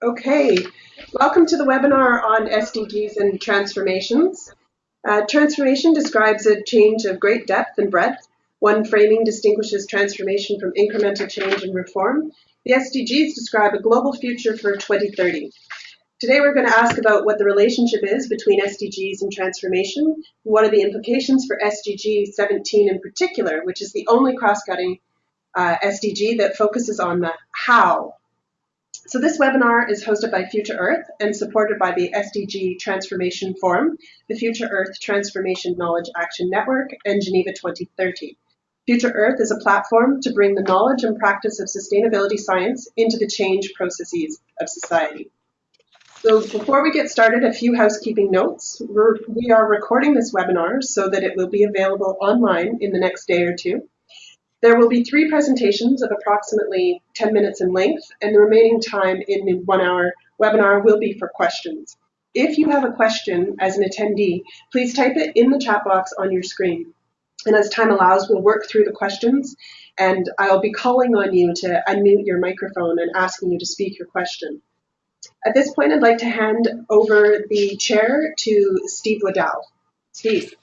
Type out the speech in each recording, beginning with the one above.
Okay, welcome to the webinar on SDGs and transformations. Uh, transformation describes a change of great depth and breadth. One framing distinguishes transformation from incremental change and reform. The SDGs describe a global future for 2030. Today we're going to ask about what the relationship is between SDGs and transformation, and what are the implications for SDG 17 in particular, which is the only cross-cutting uh, SDG that focuses on the how so this webinar is hosted by Future Earth and supported by the SDG Transformation Forum, the Future Earth Transformation Knowledge Action Network, and Geneva 2030. Future Earth is a platform to bring the knowledge and practice of sustainability science into the change processes of society. So before we get started, a few housekeeping notes. We're, we are recording this webinar so that it will be available online in the next day or two. There will be three presentations of approximately 10 minutes in length, and the remaining time in the one hour webinar will be for questions. If you have a question as an attendee, please type it in the chat box on your screen. And as time allows, we'll work through the questions and I'll be calling on you to unmute your microphone and asking you to speak your question. At this point, I'd like to hand over the chair to Steve Waddell. Steve.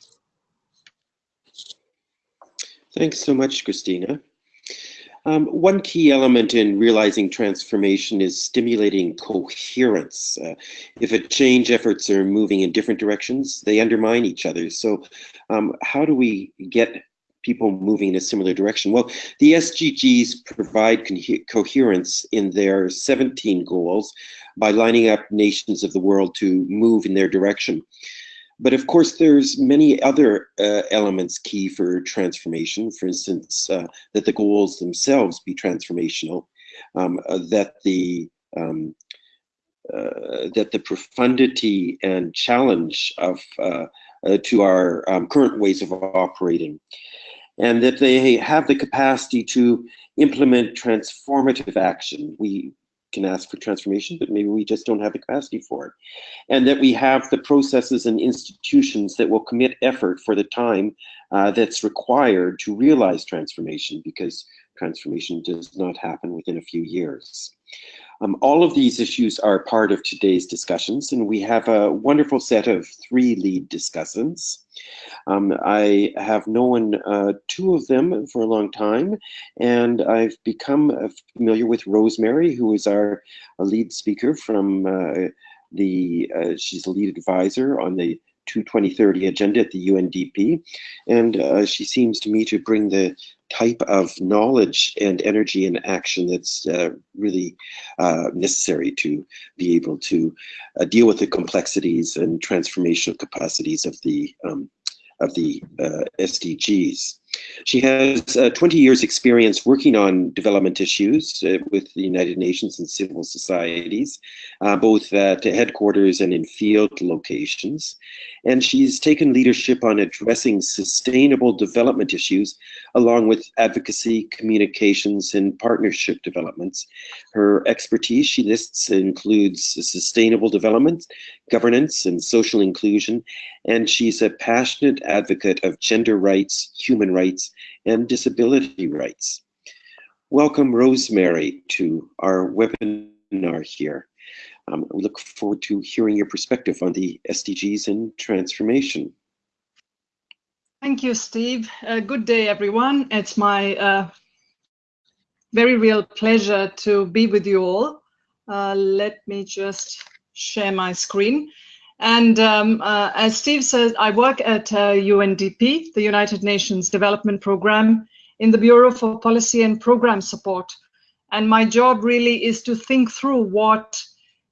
Thanks so much, Christina. Um, one key element in realizing transformation is stimulating coherence. Uh, if a change efforts are moving in different directions, they undermine each other. So um, how do we get people moving in a similar direction? Well, the SDGs provide coherence in their 17 goals by lining up nations of the world to move in their direction. But of course, there's many other uh, elements key for transformation. For instance, uh, that the goals themselves be transformational, um, uh, that the um, uh, that the profundity and challenge of uh, uh, to our um, current ways of operating, and that they have the capacity to implement transformative action. We can ask for transformation, but maybe we just don't have the capacity for it. And that we have the processes and institutions that will commit effort for the time uh, that's required to realize transformation because transformation does not happen within a few years. Um, all of these issues are part of today's discussions, and we have a wonderful set of three lead discussants. Um, I have known uh, two of them for a long time, and I've become uh, familiar with Rosemary, who is our lead speaker from uh, the, uh, she's a lead advisor on the to 2030 agenda at the UNDP. And uh, she seems to me to bring the type of knowledge and energy and action that's uh, really uh, necessary to be able to uh, deal with the complexities and transformational capacities of the um, of the uh, SDGs. She has uh, 20 years experience working on development issues uh, with the United Nations and civil societies, uh, both at headquarters and in field locations. And she's taken leadership on addressing sustainable development issues along with advocacy, communications, and partnership developments. Her expertise, she lists, includes sustainable development, governance, and social inclusion. And she's a passionate advocate of gender rights, human rights, and disability rights. Welcome, Rosemary, to our webinar here. Um, we look forward to hearing your perspective on the SDGs and transformation. Thank you, Steve. Uh, good day, everyone. It's my uh, very real pleasure to be with you all. Uh, let me just share my screen. And um, uh, as Steve says, I work at uh, UNDP, the United Nations Development Programme, in the Bureau for Policy and Program Support. And my job really is to think through what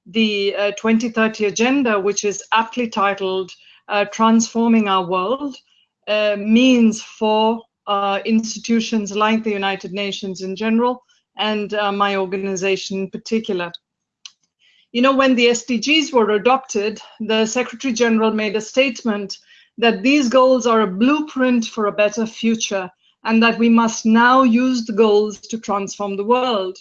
the uh, 2030 Agenda, which is aptly titled uh, Transforming Our World, uh, means for uh, institutions like the United Nations in general and my organization in particular. You know, when the SDGs were adopted, the Secretary General made a statement that these goals are a blueprint for a better future and that we must now use the goals to transform the world.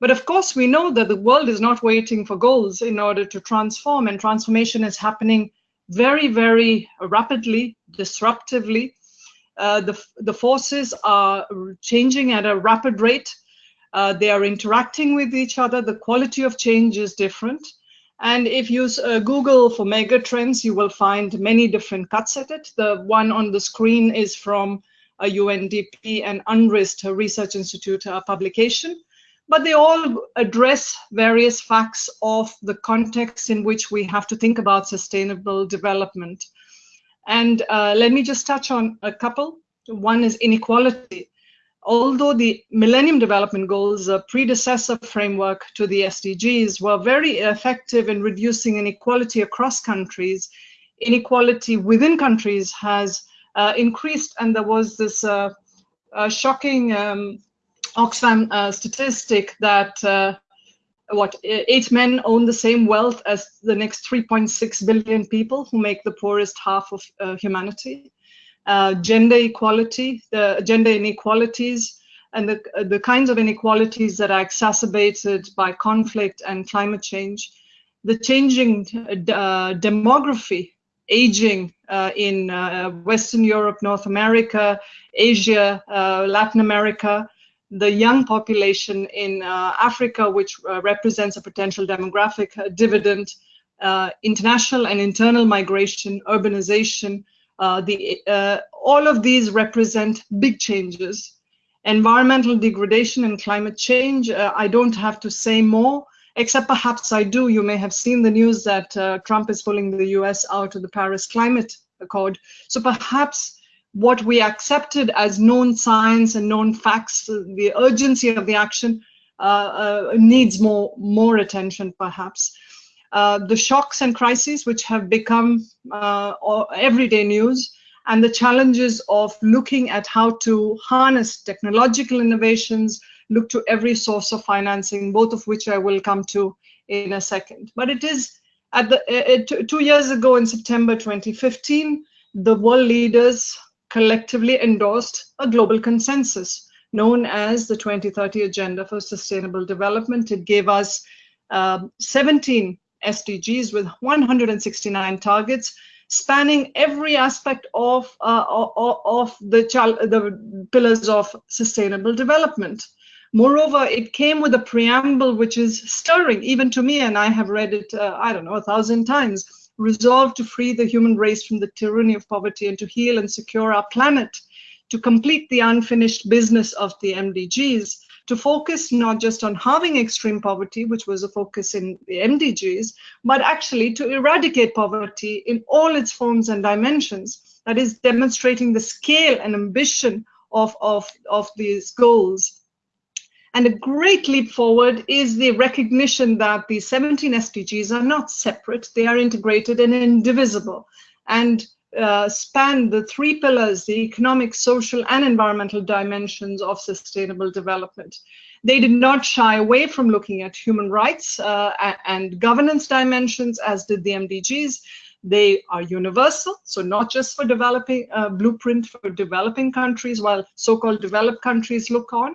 But of course, we know that the world is not waiting for goals in order to transform, and transformation is happening very, very rapidly, disruptively. Uh, the, the forces are changing at a rapid rate. Uh, they are interacting with each other. The quality of change is different. And if you uh, Google for mega trends, you will find many different cuts at it. The one on the screen is from a UNDP and UNRISD Research Institute uh, publication but they all address various facts of the context in which we have to think about sustainable development. And uh, let me just touch on a couple. One is inequality. Although the Millennium Development Goals, a predecessor framework to the SDGs, were very effective in reducing inequality across countries, inequality within countries has uh, increased, and there was this uh, uh shocking um, Oxfam uh, statistic that uh, what eight men own the same wealth as the next 3.6 billion people who make the poorest half of uh, humanity. Uh, gender equality, the gender inequalities, and the, the kinds of inequalities that are exacerbated by conflict and climate change, the changing uh, demography, aging uh, in Western Europe, North America, Asia, Latin America, the young population in uh, Africa, which uh, represents a potential demographic uh, dividend, uh, international and internal migration, urbanization, uh, the, uh, all of these represent big changes. Environmental degradation and climate change, I don't have to say more, except perhaps I do. You may have seen the news that Trump is pulling the US out of the Paris Climate Accord. So perhaps what we accepted as known science and known facts, the urgency of the action uh, uh, needs more, more attention perhaps. Uh, the shocks and crises which have become uh, everyday news and the challenges of looking at how to harness technological innovations, look to every source of financing, both of which I will come to in a second. But it is at the two years ago in September 2015, the world leaders collectively endorsed a global consensus known as the 2030 Agenda for Sustainable Development. It gave us um, 17 SDGs with 169 targets spanning every aspect of, uh, of, of the, the pillars of sustainable development. Moreover, it came with a preamble which is stirring, even to me, and I have read it, uh, I don't know, a thousand times resolved to free the human race from the tyranny of poverty and to heal and secure our planet, to complete the unfinished business of the MDGs, to focus not just on halving extreme poverty, which was a focus in the MDGs, but actually to eradicate poverty in all its forms and dimensions. That is demonstrating the scale and ambition of, of, of these goals. And a great leap forward is the recognition that the 17 SDGs are not separate, they are integrated and indivisible and uh, span the three pillars, the economic, social, and environmental dimensions of sustainable development. They did not shy away from looking at human rights uh, and governance dimensions, as did the MDGs. They are universal, so not just for developing, uh, blueprint for developing countries, while so-called developed countries look on.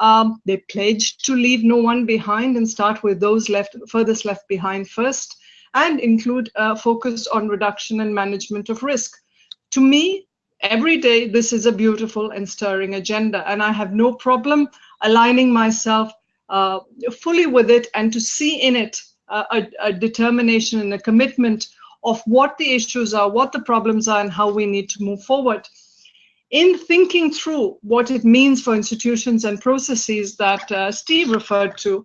Um, they pledged to leave no one behind and start with those left furthest left behind first and include a focus on reduction and management of risk. To me, every day, this is a beautiful and stirring agenda, and I have no problem aligning myself uh, fully with it and to see in it uh, a, a determination and a commitment of what the issues are, what the problems are, and how we need to move forward in thinking through what it means for institutions and processes that uh, Steve referred to,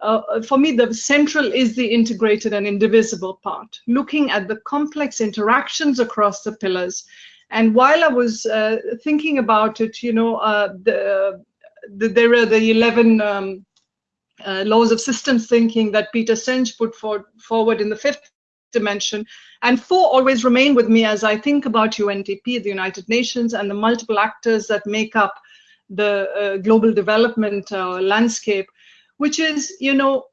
uh, for me, the central is the integrated and indivisible part, looking at the complex interactions across the pillars. And while I was uh, thinking about it, you know, uh, the, the, there are the 11 um, uh, laws of systems thinking that Peter Senge put for, forward in the fifth dimension. And four always remain with me as I think about UNDP, the United Nations, and the multiple actors that make up the uh, global development uh, landscape, which is, you know,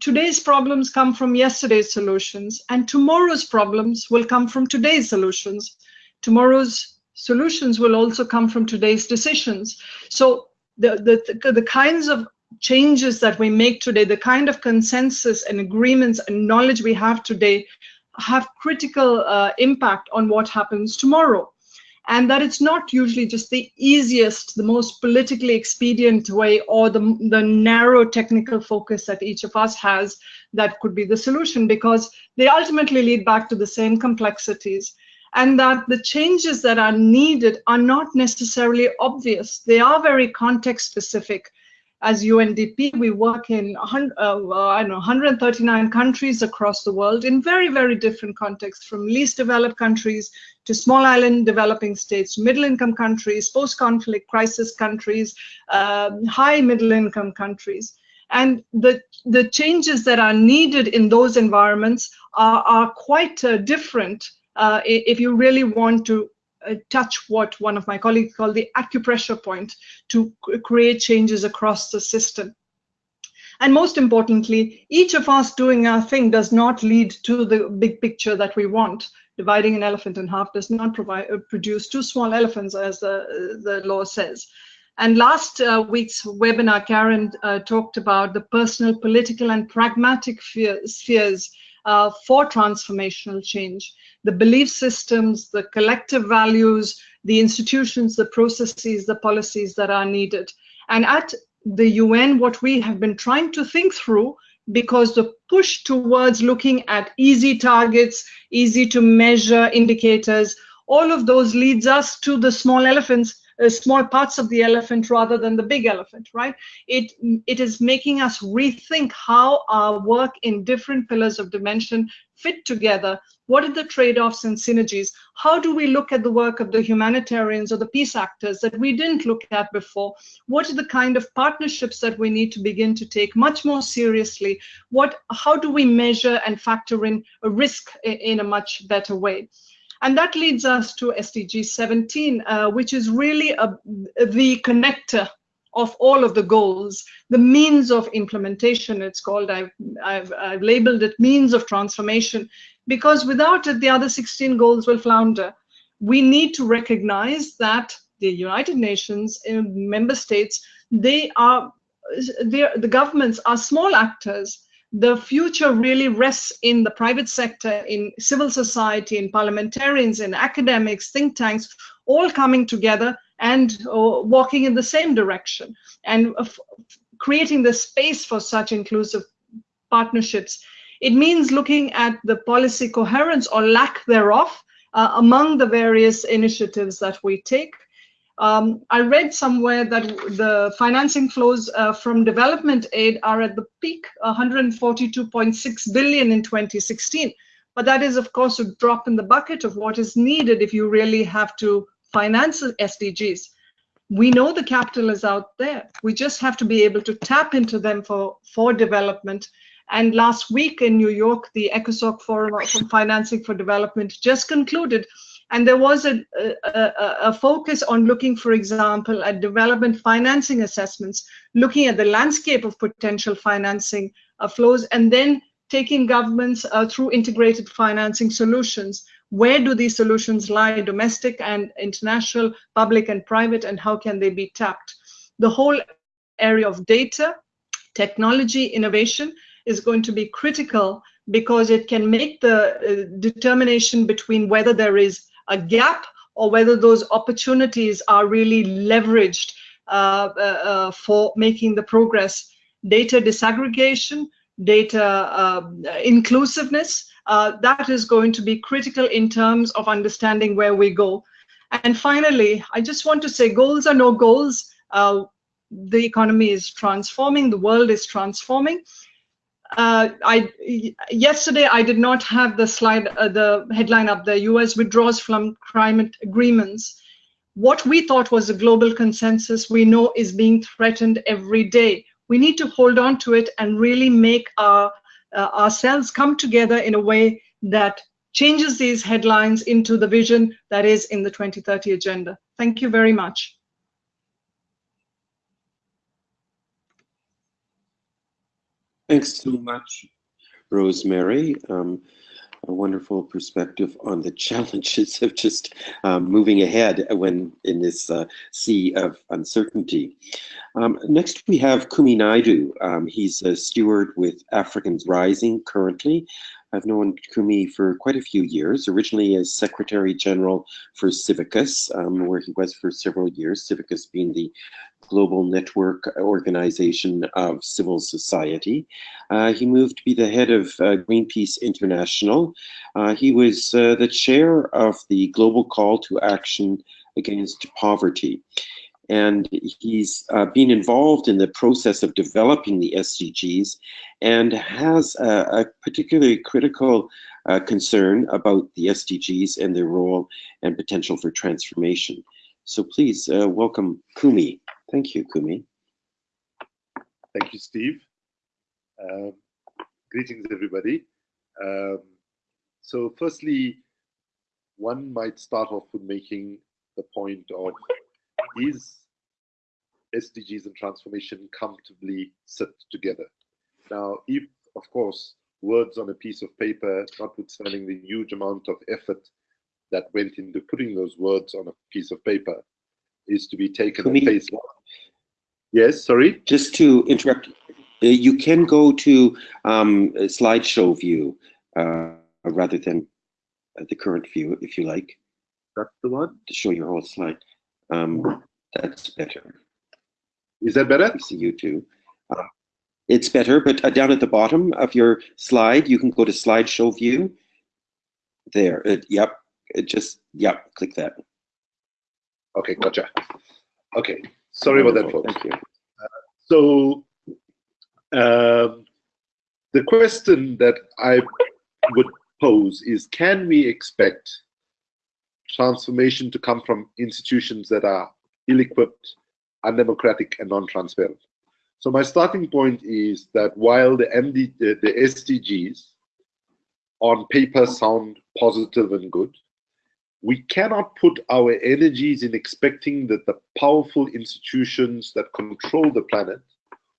today's problems come from yesterday's solutions, and tomorrow's problems will come from today's solutions. Tomorrow's solutions will also come from today's decisions. So the, the, the kinds of changes that we make today, the kind of consensus and agreements and knowledge we have today have critical uh, impact on what happens tomorrow. and that it's not usually just the easiest, the most politically expedient way or the, the narrow technical focus that each of us has that could be the solution because they ultimately lead back to the same complexities and that the changes that are needed are not necessarily obvious. They are very context specific as UNDP, we work in uh, I know 139 countries across the world in very, very different contexts, from least developed countries to small island developing states, middle-income countries, post-conflict crisis countries, um, high middle-income countries. And the, the changes that are needed in those environments are, are quite uh, different uh, if you really want to touch what one of my colleagues called the acupressure point to create changes across the system. And most importantly, each of us doing our thing does not lead to the big picture that we want. Dividing an elephant in half does not provide, uh, produce two small elephants, as the, the law says. And last uh, week's webinar, Karen uh, talked about the personal, political, and pragmatic spheres uh, for transformational change the belief systems, the collective values, the institutions, the processes, the policies that are needed. And at the UN, what we have been trying to think through, because the push towards looking at easy targets, easy to measure indicators, all of those leads us to the small elephants uh, small parts of the elephant rather than the big elephant, right? It, it is making us rethink how our work in different pillars of dimension fit together. What are the trade-offs and synergies? How do we look at the work of the humanitarians or the peace actors that we didn't look at before? What are the kind of partnerships that we need to begin to take much more seriously? What, how do we measure and factor in a risk in a much better way? And that leads us to SDG 17, uh, which is really a, the connector of all of the goals, the means of implementation, it's called, I've, I've, I've labeled it means of transformation, because without it, the other 16 goals will flounder. We need to recognize that the United Nations uh, member states, they are, the governments are small actors the future really rests in the private sector, in civil society, in parliamentarians, in academics, think tanks, all coming together and uh, walking in the same direction and uh, creating the space for such inclusive partnerships. It means looking at the policy coherence or lack thereof uh, among the various initiatives that we take um, I read somewhere that the financing flows uh, from development aid are at the peak, 142.6 billion in 2016. But that is, of course, a drop in the bucket of what is needed if you really have to finance SDGs. We know the capital is out there. We just have to be able to tap into them for, for development. And last week in New York, the ECOSOC Forum on Financing for Development just concluded and there was a, a, a, focus on looking, for example, at development financing assessments, looking at the landscape of potential financing uh, flows, and then taking governments uh, through integrated financing solutions. Where do these solutions lie, domestic and international, public and private, and how can they be tapped? The whole area of data, technology, innovation is going to be critical because it can make the uh, determination between whether there is a gap or whether those opportunities are really leveraged uh, uh, uh, for making the progress. Data disaggregation, data um, inclusiveness, that is going to be critical in terms of understanding where we go. And finally, I just want to say goals are no goals. Uh, the economy is transforming, the world is transforming uh, I yesterday I did not have the slide, uh, the headline up. The U.S. withdraws from climate agreements. What we thought was a global consensus, we know is being threatened every day. We need to hold on to it and really make our uh, ourselves come together in a way that changes these headlines into the vision that is in the 2030 agenda. Thank you very much. Thanks so much, Rosemary. Um, a wonderful perspective on the challenges of just um, moving ahead when in this uh, sea of uncertainty. Um, next, we have Kumi Naidoo. Um, he's a steward with Africans Rising currently, I've known Kumi for quite a few years, originally as Secretary General for Civicus, um, where he was for several years, Civicus being the global network organization of civil society. Uh, he moved to be the head of uh, Greenpeace International. Uh, he was uh, the chair of the Global Call to Action Against Poverty and he's uh, been involved in the process of developing the SDGs and has a, a particularly critical uh, concern about the SDGs and their role and potential for transformation. So please uh, welcome Kumi. Thank you, Kumi. Thank you, Steve. Um, greetings, everybody. Um, so firstly, one might start off with making the point of is SDGs and transformation comfortably sit together. Now, if, of course, words on a piece of paper, notwithstanding the huge amount of effort that went into putting those words on a piece of paper, is to be taken at face value. Yes, sorry? Just to interrupt, uh, you can go to um, slideshow view uh, rather than uh, the current view, if you like. That's the one? To show your whole slide. Um, that's better. Is that better? I see you too. Uh, it's better, but uh, down at the bottom of your slide, you can go to slideshow view. There, it, yep, it just, yep, click that. Okay, gotcha. Okay, sorry about that, folks. Thank you. Uh, so, um, the question that I would pose is, can we expect transformation to come from institutions that are ill-equipped, undemocratic, and non-transparent. So my starting point is that while the MD, the, the SDGs on paper sound positive and good, we cannot put our energies in expecting that the powerful institutions that control the planet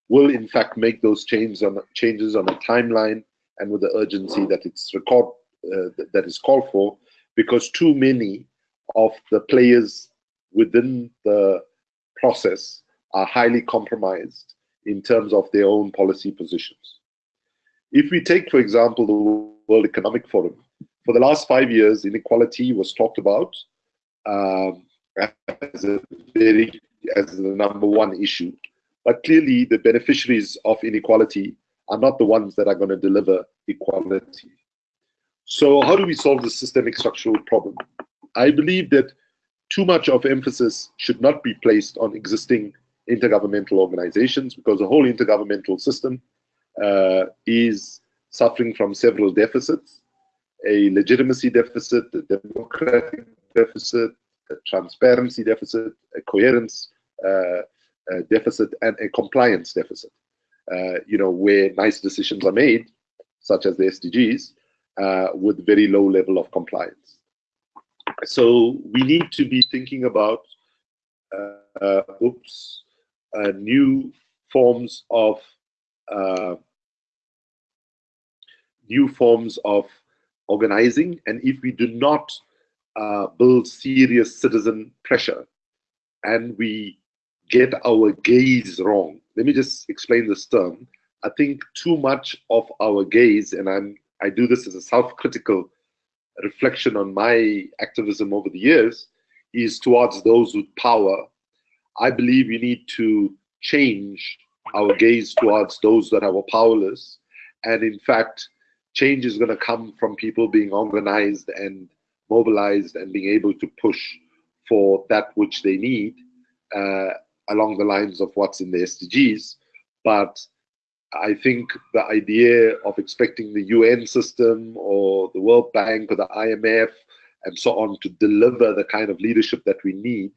will in fact make those changes on changes on a timeline and with the urgency that it's record uh, that is called for because too many of the players within the process are highly compromised in terms of their own policy positions. If we take, for example, the World Economic Forum, for the last five years, inequality was talked about um, as a very as the number one issue. But clearly, the beneficiaries of inequality are not the ones that are going to deliver equality. So, how do we solve the systemic structural problem? I believe that too much of emphasis should not be placed on existing intergovernmental organizations because the whole intergovernmental system uh, is suffering from several deficits a legitimacy deficit, a democratic deficit, a transparency deficit, a coherence uh, a deficit, and a compliance deficit. Uh, you know, where nice decisions are made, such as the SDGs, uh, with very low level of compliance. So we need to be thinking about, uh, oops, uh, new forms of uh, new forms of organizing. And if we do not uh, build serious citizen pressure and we get our gaze wrong, let me just explain this term. I think too much of our gaze, and I'm I do this as a self-critical reflection on my activism over the years is towards those with power. I believe we need to change our gaze towards those that are powerless. And in fact, change is going to come from people being organized and mobilized and being able to push for that which they need uh, along the lines of what's in the SDGs. But I think the idea of expecting the UN system or the World Bank or the IMF and so on to deliver the kind of leadership that we need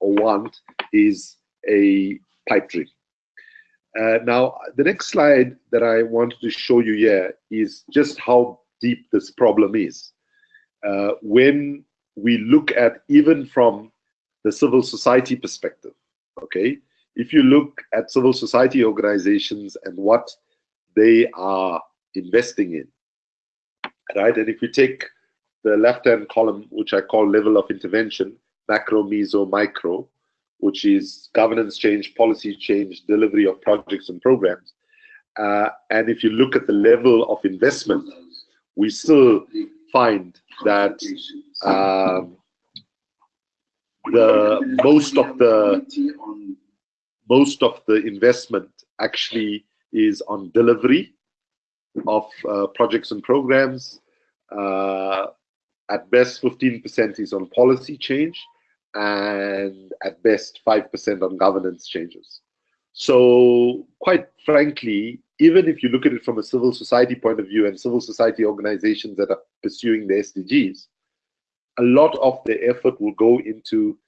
or want is a pipe dream. Uh, now, the next slide that I wanted to show you here is just how deep this problem is. Uh, when we look at even from the civil society perspective, okay, if you look at civil society organizations and what they are investing in, right? And if you take the left-hand column, which I call level of intervention, macro, meso, micro, which is governance change, policy change, delivery of projects and programs. Uh, and if you look at the level of investment, we still find that um, the most of the most of the investment actually is on delivery of uh, projects and programs. Uh, at best, 15% is on policy change, and at best, 5% on governance changes. So, quite frankly, even if you look at it from a civil society point of view and civil society organizations that are pursuing the SDGs, a lot of the effort will go into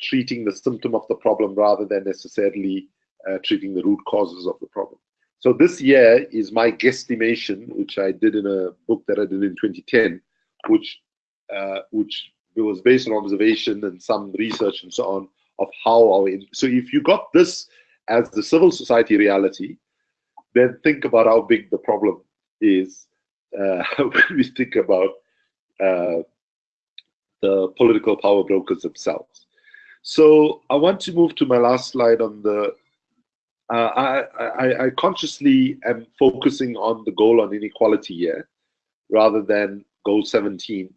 treating the symptom of the problem rather than necessarily uh, treating the root causes of the problem. So this year is my guesstimation, which I did in a book that I did in 2010, which uh, which was based on observation and some research and so on of how our so if you got this as the civil society reality, then think about how big the problem is uh, when we think about uh, the political power brokers themselves. So I want to move to my last slide on the. Uh, I, I, I consciously am focusing on the goal on inequality here, rather than goal 17,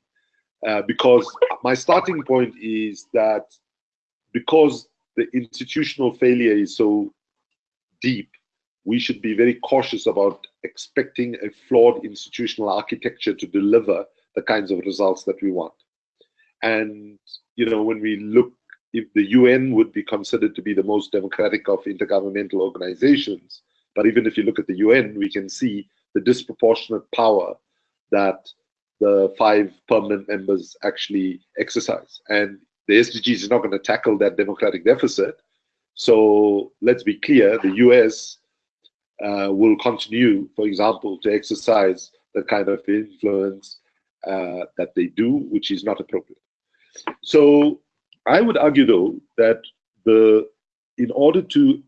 uh, because my starting point is that because the institutional failure is so deep, we should be very cautious about expecting a flawed institutional architecture to deliver the kinds of results that we want. And you know, when we look if the UN would be considered to be the most democratic of intergovernmental organizations. But even if you look at the UN, we can see the disproportionate power that the five permanent members actually exercise. And the SDGs is not going to tackle that democratic deficit. So let's be clear the US uh, will continue, for example, to exercise the kind of influence uh, that they do, which is not appropriate. So I would argue, though, that the in order to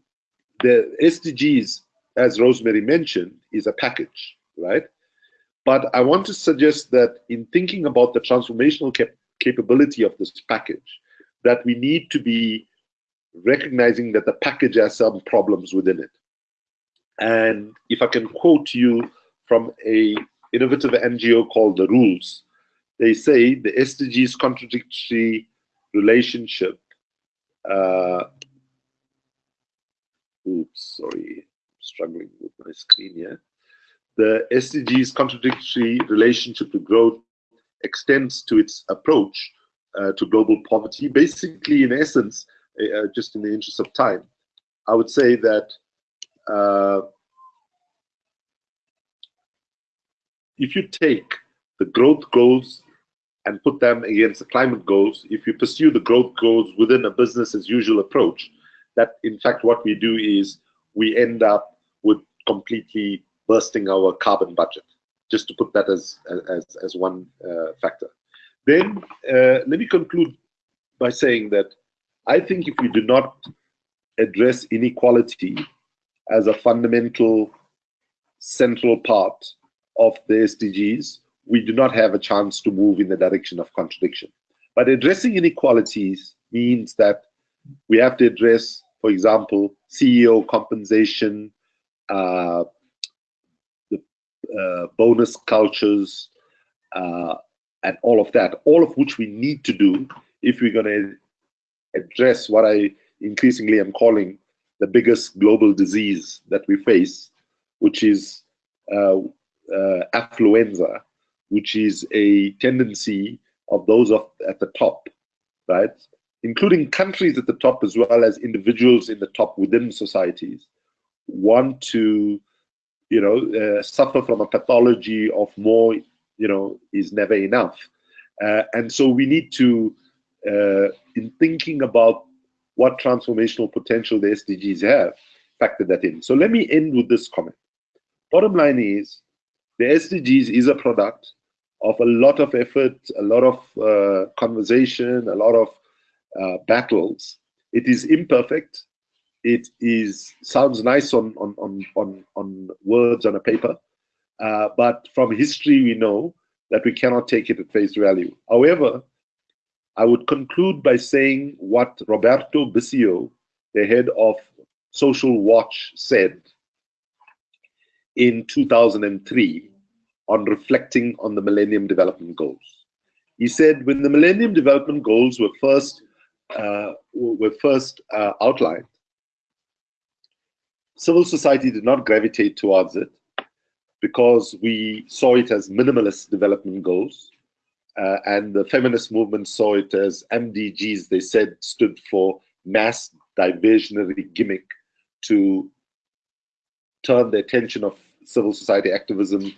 the SDGs, as Rosemary mentioned, is a package, right? But I want to suggest that in thinking about the transformational cap capability of this package, that we need to be recognizing that the package has some problems within it. And if I can quote you from a innovative NGO called The Rules, they say the SDGs contradictory relationship. Uh, oops, sorry, I'm struggling with my screen here. The SDG's contradictory relationship to growth extends to its approach uh, to global poverty. Basically, in essence, uh, uh just in the interest of time, I would say that uh, if you take the growth goals and put them against the climate goals, if you pursue the growth goals within a business as usual approach, that in fact what we do is we end up with completely bursting our carbon budget, just to put that as, as, as one uh, factor. Then uh, let me conclude by saying that I think if we do not address inequality as a fundamental central part of the SDGs, we do not have a chance to move in the direction of contradiction. But addressing inequalities means that we have to address, for example, CEO compensation, uh, the uh, bonus cultures, uh, and all of that, all of which we need to do if we're going to address what I increasingly am calling the biggest global disease that we face, which is uh, uh, affluenza, which is a tendency of those of, at the top, right? Including countries at the top as well as individuals in the top within societies, want to, you know, uh, suffer from a pathology of more, you know, is never enough. Uh, and so we need to, uh, in thinking about what transformational potential the SDGs have, factor that in. So let me end with this comment. Bottom line is, the SDGs is a product of a lot of effort, a lot of uh, conversation, a lot of uh, battles. It is imperfect. It is sounds nice on on on on, on words on a paper, uh, but from history we know that we cannot take it at face value. However, I would conclude by saying what Roberto Bissio, the head of Social Watch, said in 2003 on reflecting on the Millennium Development Goals. He said when the Millennium Development Goals were first uh, were first uh, outlined, civil society did not gravitate towards it because we saw it as minimalist development goals. Uh, and the feminist movement saw it as MDGs, they said stood for mass diversionary gimmick to turn the attention of civil society activism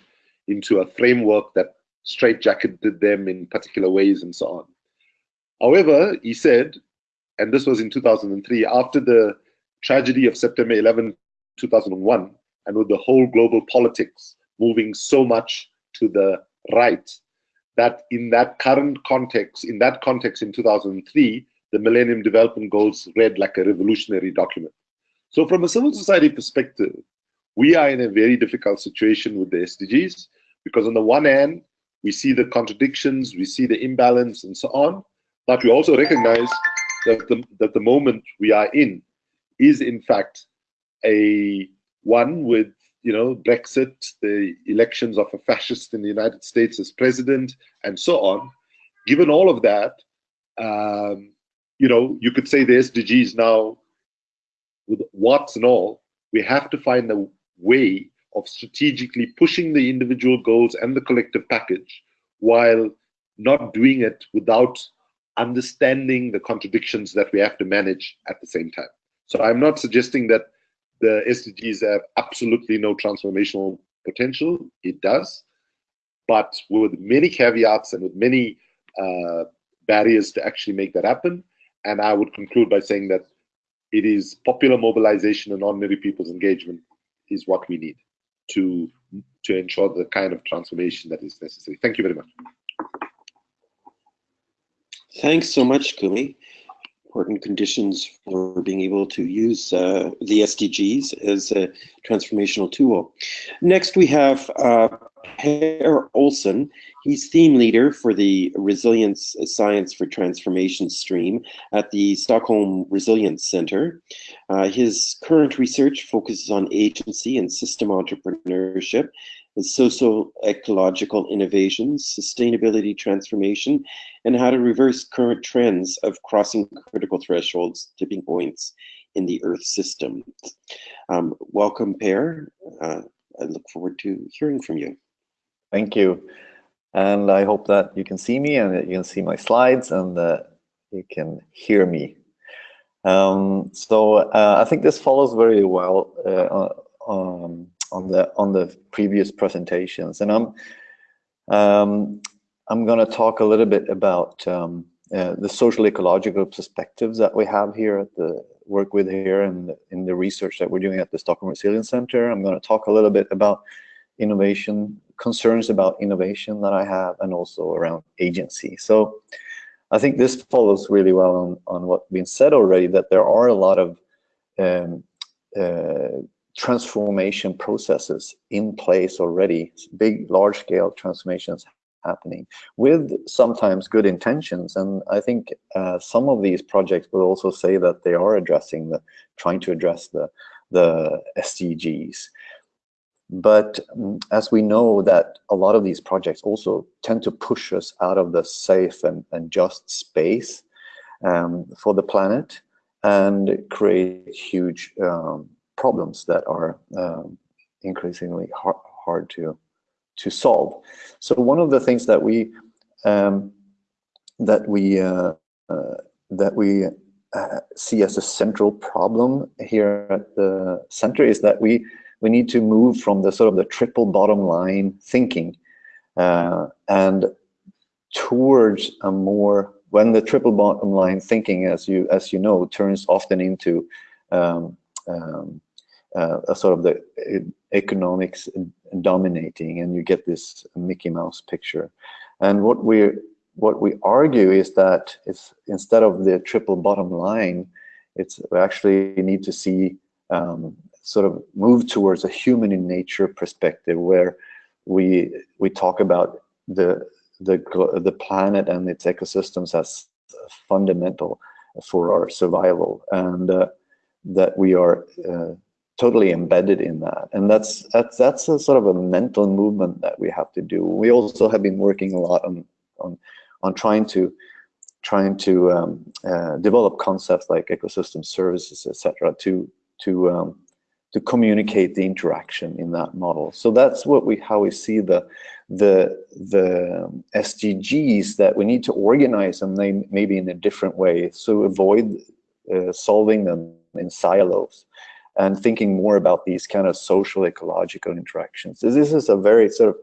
into a framework that straitjacketed them in particular ways and so on. However, he said, and this was in 2003, after the tragedy of September 11, 2001, and with the whole global politics moving so much to the right, that in that current context, in that context in 2003, the Millennium Development Goals read like a revolutionary document. So from a civil society perspective, we are in a very difficult situation with the SDGs because on the one hand, we see the contradictions, we see the imbalance and so on, but we also recognize that the, that the moment we are in is in fact a one with you know Brexit, the elections of a fascist in the United States as president, and so on. Given all of that, um, you know, you could say the SDGs now, with what's and all, we have to find a way of strategically pushing the individual goals and the collective package while not doing it without understanding the contradictions that we have to manage at the same time. So I'm not suggesting that the SDGs have absolutely no transformational potential. It does, but with many caveats and with many uh, barriers to actually make that happen. And I would conclude by saying that it is popular mobilization and ordinary people's engagement is what we need to to ensure the kind of transformation that is necessary. Thank you very much. Thanks so much, Kumi. Important conditions for being able to use uh, the SDGs as a transformational tool. Next, we have uh, Per Olsson. He's theme leader for the Resilience Science for Transformation stream at the Stockholm Resilience Center. Uh, his current research focuses on agency and system entrepreneurship, socio-ecological innovations, sustainability transformation, and how to reverse current trends of crossing critical thresholds, tipping points in the Earth system. Um, welcome, Per. Uh, I look forward to hearing from you. Thank you. And I hope that you can see me and that you can see my slides and that you can hear me. Um, so uh, I think this follows very well uh, um, on the on the previous presentations, and I'm um, I'm going to talk a little bit about um, uh, the social ecological perspectives that we have here at the work with here and in the research that we're doing at the Stockholm Resilience Center. I'm going to talk a little bit about innovation, concerns about innovation that I have, and also around agency. So I think this follows really well on, on what's been said already, that there are a lot of um, uh, transformation processes in place already, big, large-scale transformations happening with sometimes good intentions. And I think uh, some of these projects will also say that they are addressing the, trying to address the, the SDGs. But um, as we know that a lot of these projects also tend to push us out of the safe and, and just space um, for the planet and create huge um, problems that are um, increasingly hard, hard to to solve. So one of the things that we um, that we uh, uh, that we uh, see as a central problem here at the center is that we we need to move from the sort of the triple bottom line thinking uh, and towards a more when the triple bottom line thinking as you as you know turns often into um, um, uh, a sort of the economics dominating and you get this Mickey Mouse picture. And what we what we argue is that it's instead of the triple bottom line, it's we actually need to see um, sort of move towards a human in nature perspective where we we talk about the the the planet and its ecosystems as fundamental for our survival and uh, that we are uh, totally embedded in that. And that's that's that's a sort of a mental movement that we have to do. We also have been working a lot on on on trying to trying to um, uh, develop concepts like ecosystem services etc to to um, to communicate the interaction in that model so that's what we how we see the the the SDGs that we need to organize them maybe in a different way so avoid uh, solving them in silos and thinking more about these kind of social ecological interactions. This is a very sort of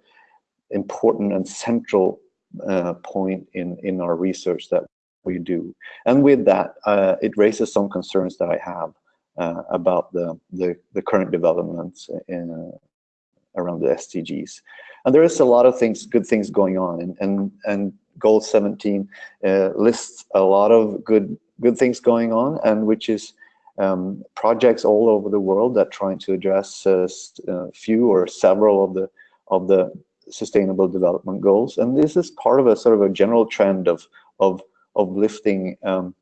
important and central uh, point in, in our research that we do. And with that, uh, it raises some concerns that I have uh, about the, the, the, current developments in, uh, around the SDGs. And there is a lot of things, good things going on, and, and, and Goal 17 uh, lists a lot of good, good things going on, and which is um, projects all over the world that trying to address a uh, few or several of the of the sustainable development goals and this is part of a sort of a general trend of of of lifting um,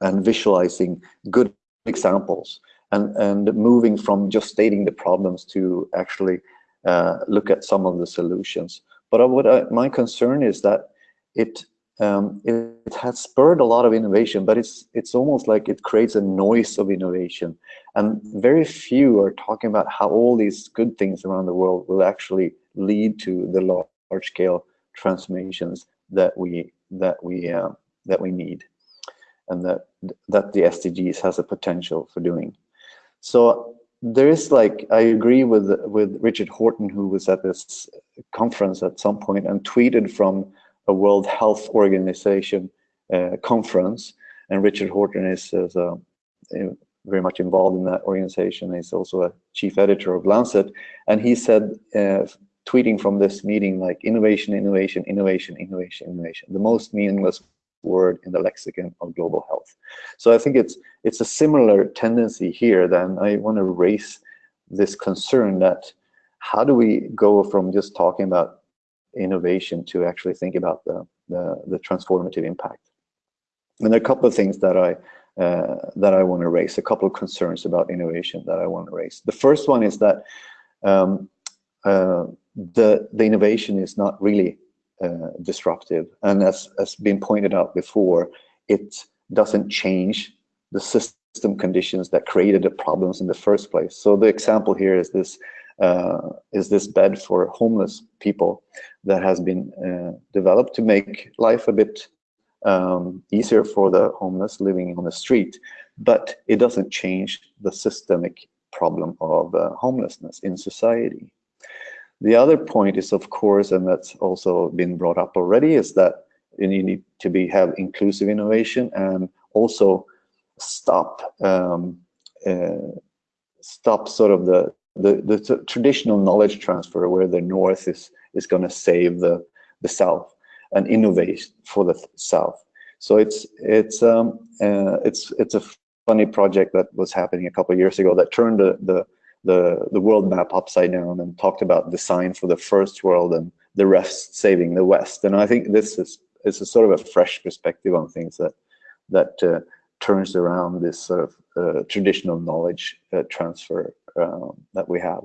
and visualizing good examples and and moving from just stating the problems to actually uh, look at some of the solutions. But what I, my concern is that it um, it, it, has spurred a lot of innovation, but it's it's almost like it creates a noise of innovation, and very few are talking about how all these good things around the world will actually lead to the large scale transformations that we that we uh, that we need, and that that the SDGs has a potential for doing. So there is like I agree with with Richard Horton, who was at this conference at some point and tweeted from a World Health Organization uh, conference, and Richard Horton is, is uh, very much involved in that organization. He's also a chief editor of Lancet, and he said, uh, tweeting from this meeting, like innovation, innovation, innovation, innovation, innovation, the most meaningless word in the lexicon of global health. So I think it's it's a similar tendency here. Then I want to raise this concern that how do we go from just talking about innovation to actually think about the, the, the transformative impact. And there are a couple of things that I uh, that I want to raise, a couple of concerns about innovation that I want to raise. The first one is that um, uh, the the innovation is not really uh, disruptive, and as has been pointed out before, it doesn't change the system conditions that created the problems in the first place. So the example here is this uh, is this bed for homeless people that has been uh, developed to make life a bit um, easier for the homeless living on the street, but it doesn't change the systemic problem of uh, homelessness in society. The other point is, of course, and that's also been brought up already, is that you need to be have inclusive innovation and also stop um, uh, stop sort of the the, the traditional knowledge transfer where the North is, is going to save the, the South and innovate for the South. So it's, it's, um, uh, it's, it's a funny project that was happening a couple of years ago that turned the, the, the, the world map upside down and talked about design for the first world and the rest saving the West. And I think this is, is a sort of a fresh perspective on things that, that uh, turns around this sort of uh, traditional knowledge uh, transfer um, that we have.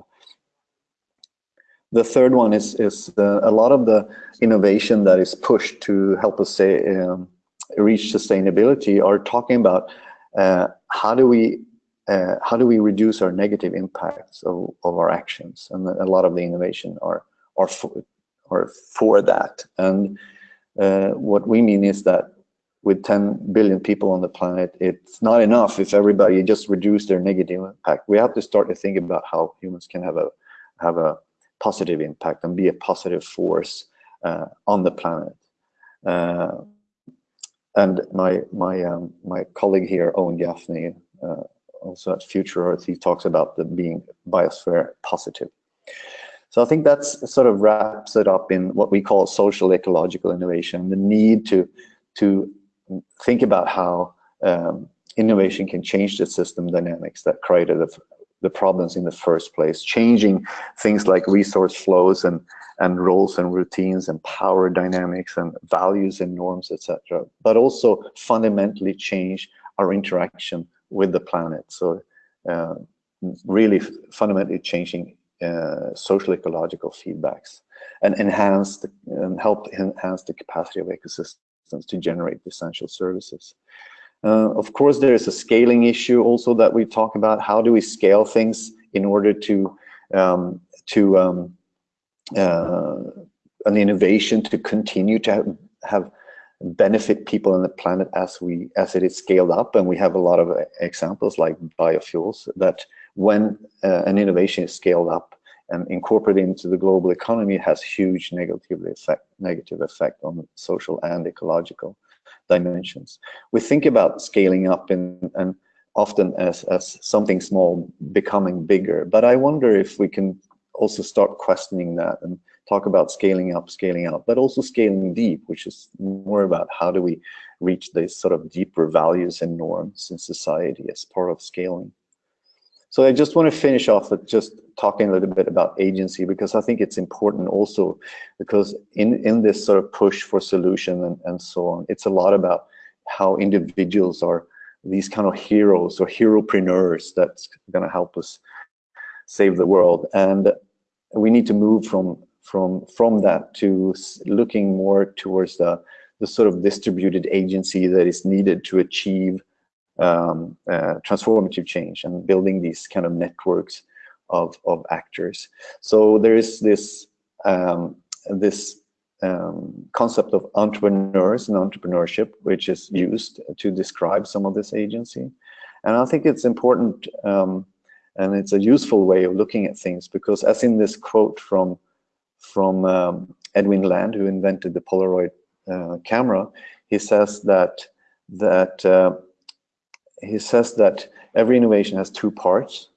The third one is, is a lot of the innovation that is pushed to help us say um, reach sustainability are talking about uh, how do we uh, how do we reduce our negative impacts of, of our actions and a lot of the innovation are are for, are for that and uh, what we mean is that with 10 billion people on the planet, it's not enough if everybody just reduce their negative impact. We have to start to think about how humans can have a have a positive impact and be a positive force uh, on the planet. Uh, and my my um, my colleague here, Owen Gaffney, uh, also at Future Earth, he talks about the being biosphere positive. So I think that's sort of wraps it up in what we call social ecological innovation, the need to to think about how um, innovation can change the system dynamics that created the, the problems in the first place, changing things like resource flows and, and roles and routines and power dynamics and values and norms, etc. But also fundamentally change our interaction with the planet. So uh, really fundamentally changing uh, social ecological feedbacks and enhance the, and help enhance the capacity of ecosystems to generate essential services. Uh, of course, there is a scaling issue also that we talk about. How do we scale things in order to um, to um, uh, an innovation to continue to have, have benefit people on the planet as we as it is scaled up. And we have a lot of examples like biofuels that when uh, an innovation is scaled up and incorporated into the global economy has huge negative effect negative effect on social and ecological dimensions. We think about scaling up and and often as as something small becoming bigger. But i wonder if we can also start questioning that and talk about scaling up, scaling out, but also scaling deep, which is more about how do we reach these sort of deeper values and norms in society as part of scaling. So I just want to finish off with just talking a little bit about agency because I think it's important also because in, in this sort of push for solution and, and so on, it's a lot about how individuals are these kind of heroes or heropreneurs that's going to help us save the world. And we need to move from from from that to looking more towards the the sort of distributed agency that is needed to achieve um, uh, transformative change and building these kind of networks of of actors. So there is this um, this um, concept of entrepreneurs and entrepreneurship, which is used to describe some of this agency, and I think it's important um, and it's a useful way of looking at things because, as in this quote from from um, Edwin Land, who invented the Polaroid uh, camera, he says that that uh, he says that every innovation has two parts.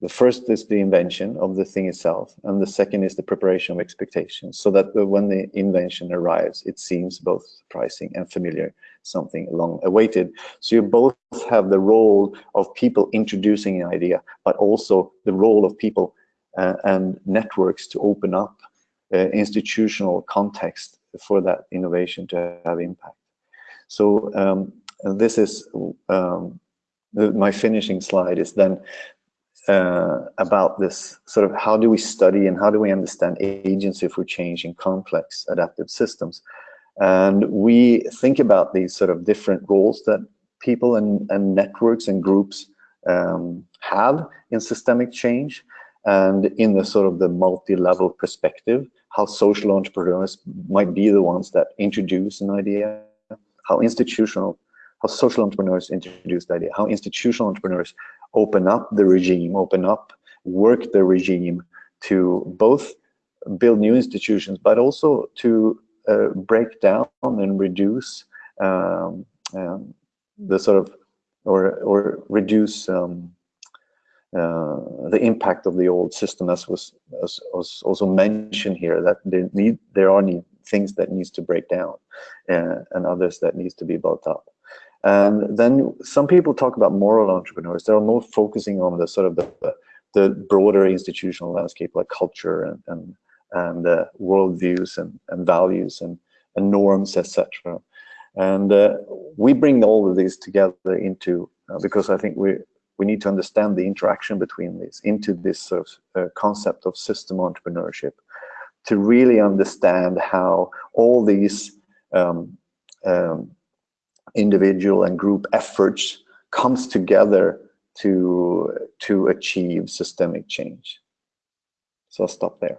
The first is the invention of the thing itself, and the second is the preparation of expectations, so that when the invention arrives, it seems both surprising and familiar, something long awaited. So you both have the role of people introducing an idea, but also the role of people uh, and networks to open up institutional context for that innovation to have impact. So um, this is um, the, my finishing slide is then uh, about this sort of how do we study and how do we understand agency for change in complex adaptive systems. And we think about these sort of different roles that people and, and networks and groups um, have in systemic change and in the sort of the multi-level perspective, how social entrepreneurs might be the ones that introduce an idea, how institutional, how social entrepreneurs introduce the idea, how institutional entrepreneurs open up the regime, open up, work the regime to both build new institutions, but also to uh, break down and reduce um, um, the sort of, or, or reduce um, the impact of the old system as was, as was also mentioned here that there need there are need, things that needs to break down uh, and others that needs to be built up. And then some people talk about moral entrepreneurs. They're more focusing on the sort of the, the broader institutional landscape like culture and and, and uh, worldviews and, and values and, and norms etc and uh, we bring all of these together into uh, because I think we we need to understand the interaction between these into this sort of uh, concept of system entrepreneurship to really understand how all these um, um, individual and group efforts comes together to to achieve systemic change. So I'll stop there.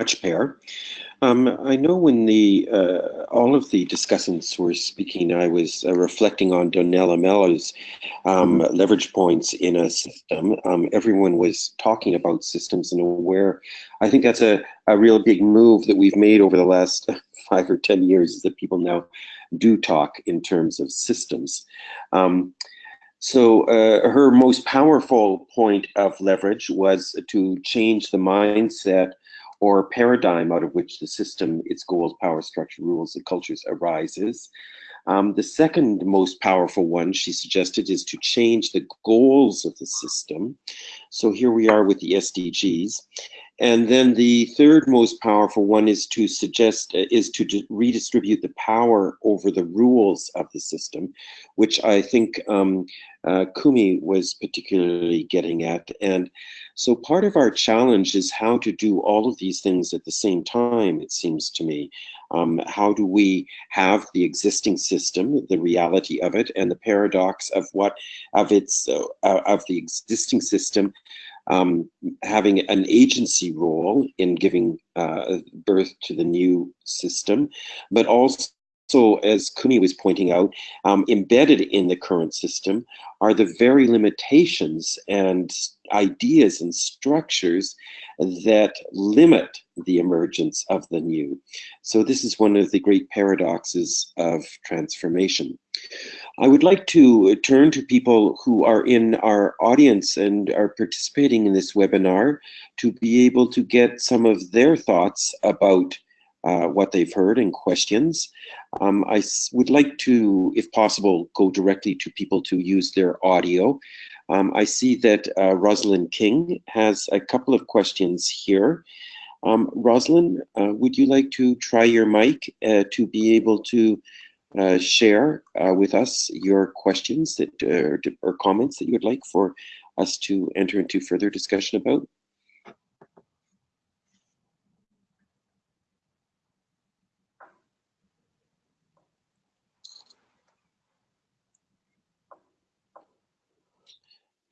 Much, Per. Um, I know when the uh, all of the discussants were speaking, I was uh, reflecting on Donella Meadows' um, mm-hmm. leverage points in a system. Um, everyone was talking about systems and aware. I think that's a, a real big move that we've made over the last five or 10 years is that people now do talk in terms of systems. Um, so uh, her most powerful point of leverage was to change the mindset or paradigm out of which the system, its goals, power structure, rules, and cultures arises. Um, the second most powerful one she suggested is to change the goals of the system. So here we are with the SDGs. And then the third most powerful one is to suggest, uh, is to redistribute the power over the rules of the system, which I think um, uh, Kumi was particularly getting at. And so part of our challenge is how to do all of these things at the same time, it seems to me. Um, how do we have the existing system, the reality of it, and the paradox of what of its uh, of the existing system um, having an agency role in giving uh, birth to the new system, but also so as Kumi was pointing out, um, embedded in the current system are the very limitations and ideas and structures that limit the emergence of the new. So this is one of the great paradoxes of transformation. I would like to turn to people who are in our audience and are participating in this webinar to be able to get some of their thoughts about uh, what they've heard and questions. Um, I would like to, if possible, go directly to people to use their audio. Um, I see that uh, Rosalind King has a couple of questions here. Um, Rosalind, uh, would you like to try your mic uh, to be able to uh, share uh, with us your questions that or comments that you would like for us to enter into further discussion about?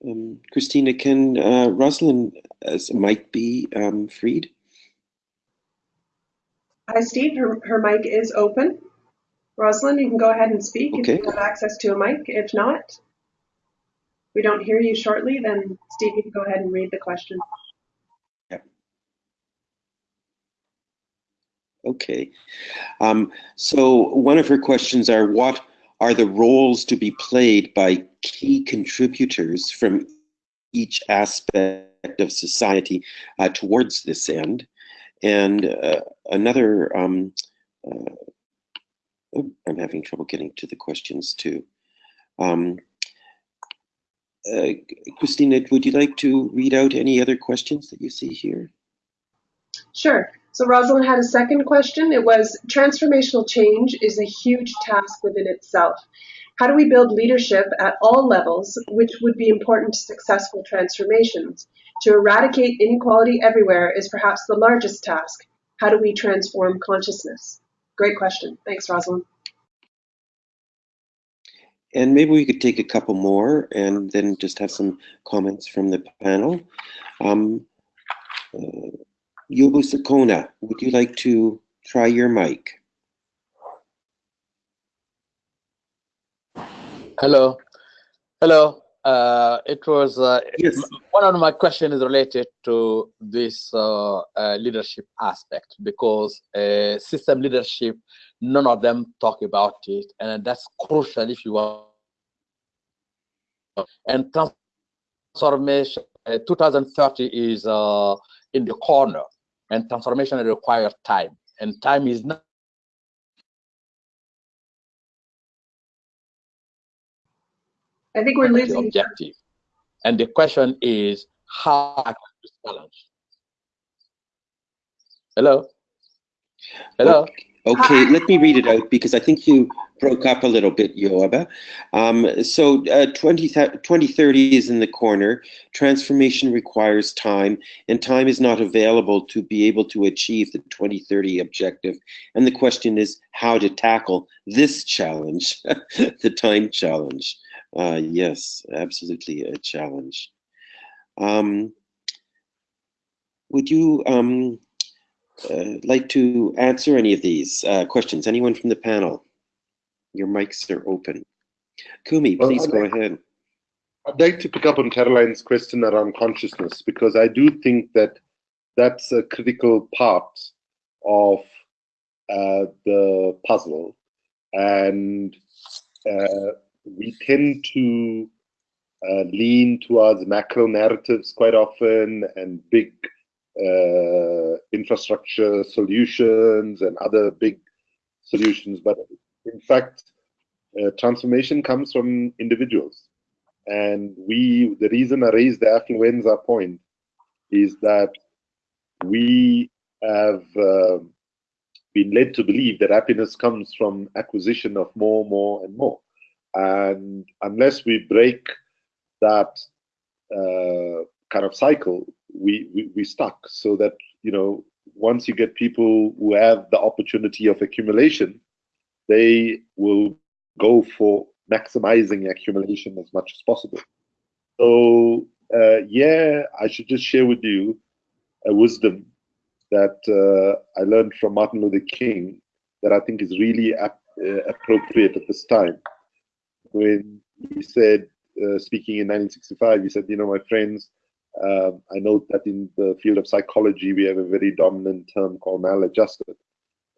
Um, Christina, can uh, Rosalind as mic be um, freed? Hi, Steve. Her, her mic is open. Rosalind, you can go ahead and speak okay. if you have access to a mic. If not, we don't hear you shortly, then Steve, you can go ahead and read the question. Yep. Okay. Um, so one of her questions are, what are the roles to be played by key contributors from each aspect of society uh, towards this end. And uh, another, um, uh, oh, I'm having trouble getting to the questions too. Um, uh, Christina, would you like to read out any other questions that you see here? Sure. So Rosalind had a second question. It was transformational change is a huge task within itself. How do we build leadership at all levels, which would be important to successful transformations? To eradicate inequality everywhere is perhaps the largest task. How do we transform consciousness? Great question. Thanks, Rosalind. And maybe we could take a couple more and then just have some comments from the panel. Um, uh, Yobu Sakona, would you like to try your mic? Hello. Hello. Uh, it was uh, yes. one of my questions is related to this uh, uh leadership aspect because uh, system leadership, none of them talk about it, and that's crucial if you want. And transformation, uh, 2030 is in the corner and transformation requires time and time is not I think we're losing objective. And the question is how this challenge? Hello? Hello? Okay. Okay, let me read it out because I think you broke up a little bit, Yoaba. Um, so uh, 20, 2030 is in the corner. Transformation requires time, and time is not available to be able to achieve the 2030 objective. And the question is how to tackle this challenge, the time challenge. Uh, yes, absolutely a challenge. Um, would you um, like to answer any of these uh, questions? Anyone from the panel? Your mics are open. Kumi, please well, go like, ahead. I'd like to pick up on Caroline's question around consciousness because I do think that that's a critical part of uh, the puzzle. And uh, we tend to uh, lean towards macro narratives quite often and big uh, infrastructure solutions and other big solutions. But in fact, uh, transformation comes from individuals. And we, the reason I raised the affluenza point is that we have uh, been led to believe that happiness comes from acquisition of more, more, and more. And unless we break that uh, kind of cycle, we, we we stuck. So that you know, once you get people who have the opportunity of accumulation, they will go for maximizing accumulation as much as possible. So uh, yeah, I should just share with you a wisdom that uh, I learned from Martin Luther King that I think is really ap uh, appropriate at this time. When he said, uh, speaking in 1965, he said, you know, my friends, um, I note that in the field of psychology, we have a very dominant term called maladjusted.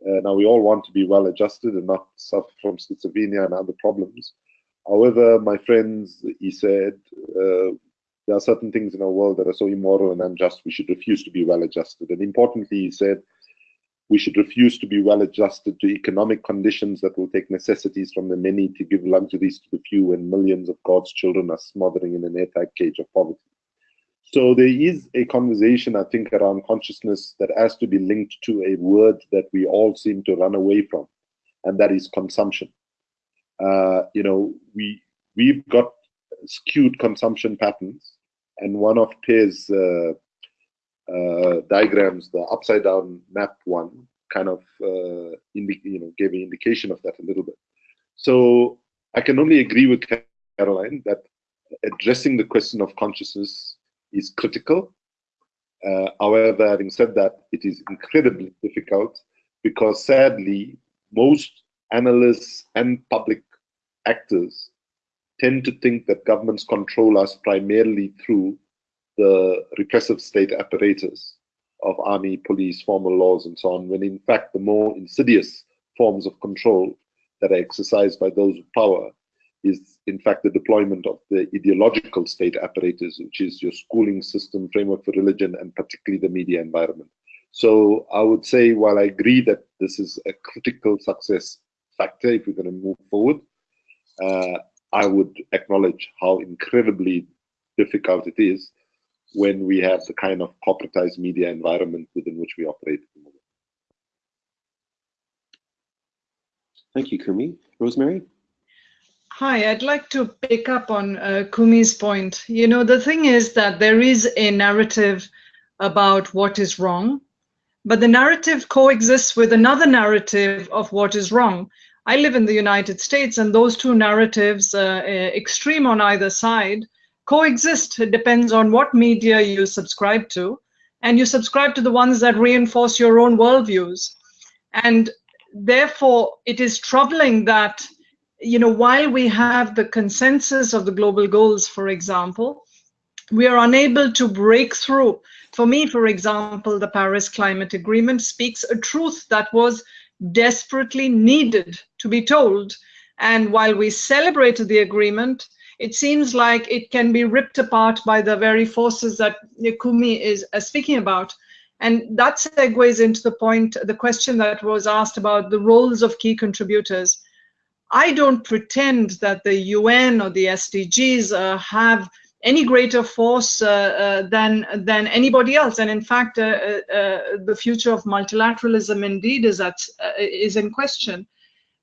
Uh, now, we all want to be well adjusted and not suffer from schizophrenia and other problems. However, my friends, he said, uh, there are certain things in our world that are so immoral and unjust, we should refuse to be well adjusted. And importantly, he said, we should refuse to be well adjusted to economic conditions that will take necessities from the many to give luxuries to the few, and millions of God's children are smothering in an airtight cage of poverty. So there is a conversation, I think, around consciousness that has to be linked to a word that we all seem to run away from, and that is consumption. Uh, you know, we we've got skewed consumption patterns, and one of Per's uh, uh, diagrams, the upside down map one, kind of uh, you know gave an indication of that a little bit. So I can only agree with Caroline that addressing the question of consciousness is critical. Uh, however, having said that, it is incredibly difficult because sadly, most analysts and public actors tend to think that governments control us primarily through the repressive state apparatus of army, police, formal laws, and so on, when in fact the more insidious forms of control that are exercised by those with power is in fact the deployment of the ideological state apparatus, which is your schooling system, framework for religion, and particularly the media environment. So I would say, while I agree that this is a critical success factor if we're going to move forward, uh, I would acknowledge how incredibly difficult it is when we have the kind of corporatized media environment within which we operate at the moment. Thank you, Kumi. Rosemary? Hi, I'd like to pick up on uh, Kumi's point. You know, the thing is that there is a narrative about what is wrong, but the narrative coexists with another narrative of what is wrong. I live in the United States, and those two narratives, uh, uh, extreme on either side, coexist. It depends on what media you subscribe to, and you subscribe to the ones that reinforce your own worldviews. And therefore, it is troubling that, you know, while we have the consensus of the global goals, for example, we are unable to break through. For me, for example, the Paris Climate Agreement speaks a truth that was desperately needed to be told. And while we celebrated the agreement, it seems like it can be ripped apart by the very forces that Kumi is uh, speaking about. And that segues into the point, the question that was asked about the roles of key contributors. I don't pretend that the UN or the SDGs uh, have any greater force uh, uh, than than anybody else. And in fact, uh, uh, uh the future of multilateralism indeed is at is in question.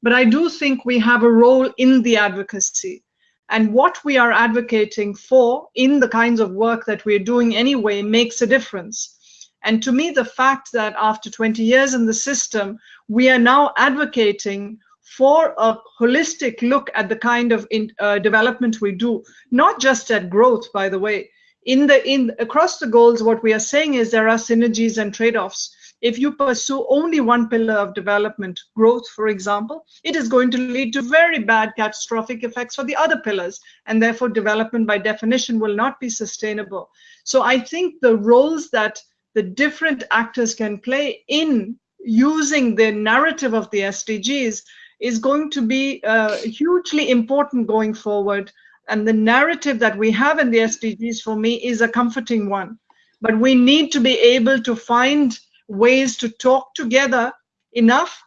But I do think we have a role in the advocacy. And what we are advocating for in the kinds of work that we're doing anyway makes a difference. And to me, the fact that after 20 years in the system, we are now advocating for a holistic look at the kind of in, uh, development we do, not just at growth, by the way. In the in across the goals, what we are saying is there are synergies and trade-offs. If you pursue only one pillar of development, growth, for example, it is going to lead to very bad catastrophic effects for the other pillars, and therefore development by definition will not be sustainable. So I think the roles that the different actors can play in using the narrative of the SDGs is going to be uh, hugely important going forward. And the narrative that we have in the SDGs for me is a comforting one. But we need to be able to find ways to talk together enough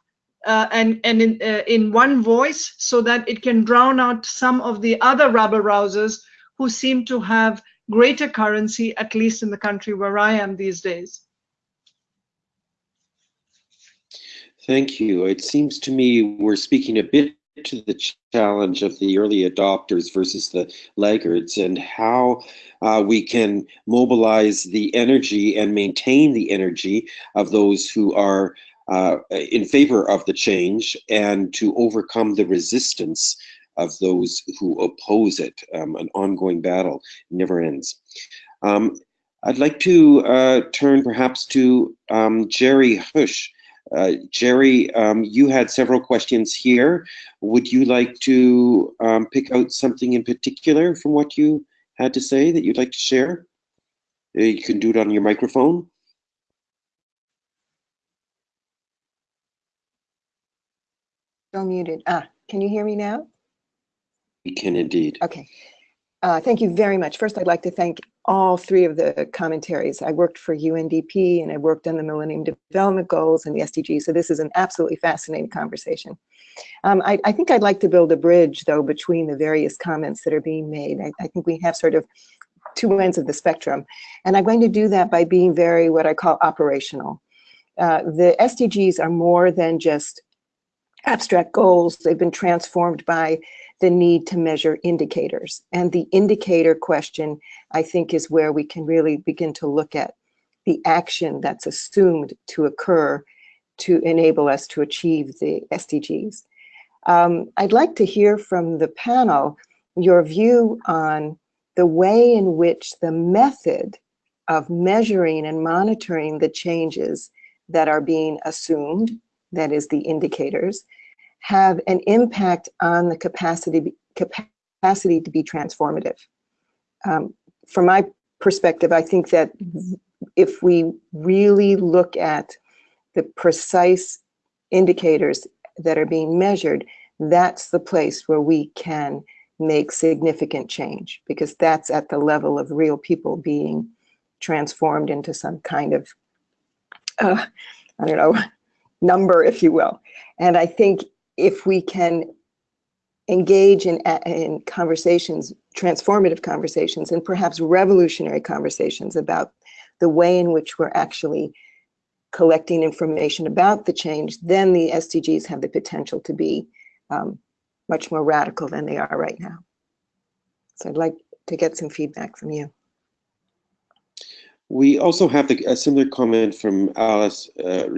uh, and, and in, uh, in one voice so that it can drown out some of the other rabble rousers who seem to have greater currency, at least in the country where I am these days. Thank you. It seems to me we're speaking a bit to the challenge of the early adopters versus the laggards and how uh, we can mobilize the energy and maintain the energy of those who are uh, in favor of the change and to overcome the resistance of those who oppose it. Um, an ongoing battle never ends. Um, I'd like to uh, turn perhaps to um, Jerry Hush. Uh, Jerry, um, you had several questions here. Would you like to um, pick out something in particular from what you had to say that you'd like to share? Uh, you can do it on your microphone. Still muted. Ah, can you hear me now? We can indeed. Okay. Uh, thank you very much. First, I'd like to thank all three of the commentaries. I worked for UNDP and I worked on the Millennium Development Goals and the SDGs, so this is an absolutely fascinating conversation. Um, I, I, think I'd like to build a bridge, though, between the various comments that are being made. I, I think we have sort of two ends of the spectrum, and I'm going to do that by being very what I call operational. Uh, the SDGs are more than just abstract goals. They've been transformed by the need to measure indicators. And the indicator question, I think, is where we can really begin to look at the action that's assumed to occur to enable us to achieve the SDGs. Um, I'd like to hear from the panel your view on the way in which the method of measuring and monitoring the changes that are being assumed, that is the indicators, have an impact on the capacity capacity to be transformative. Um, from my perspective, I think that if we really look at the precise indicators that are being measured, that's the place where we can make significant change because that's at the level of real people being transformed into some kind of, uh, I don't know, number, if you will. And I think if we can engage in, in conversations, transformative conversations, and perhaps revolutionary conversations about the way in which we're actually collecting information about the change, then the SDGs have the potential to be um, much more radical than they are right now. So I'd like to get some feedback from you. We also have a similar comment from Alice uh,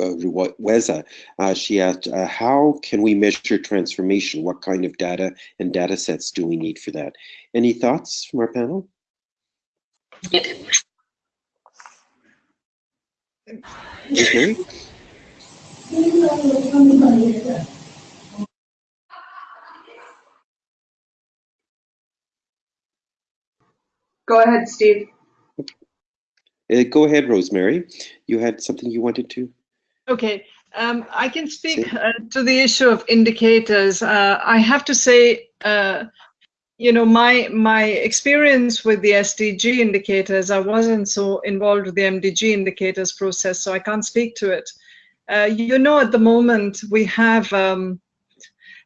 Weza. Uh, she asked, uh, how can we measure transformation? What kind of data and data sets do we need for that? Any thoughts from our panel? Okay. Go ahead, Steve. Uh, go ahead, Rosemary. You had something you wanted to? Okay, um, I can speak uh, to the issue of indicators. Uh, I have to say, uh, you know, my my experience with the SDG indicators, I wasn't so involved with the MDG indicators process, so I can't speak to it. Uh, you know, at the moment we have um,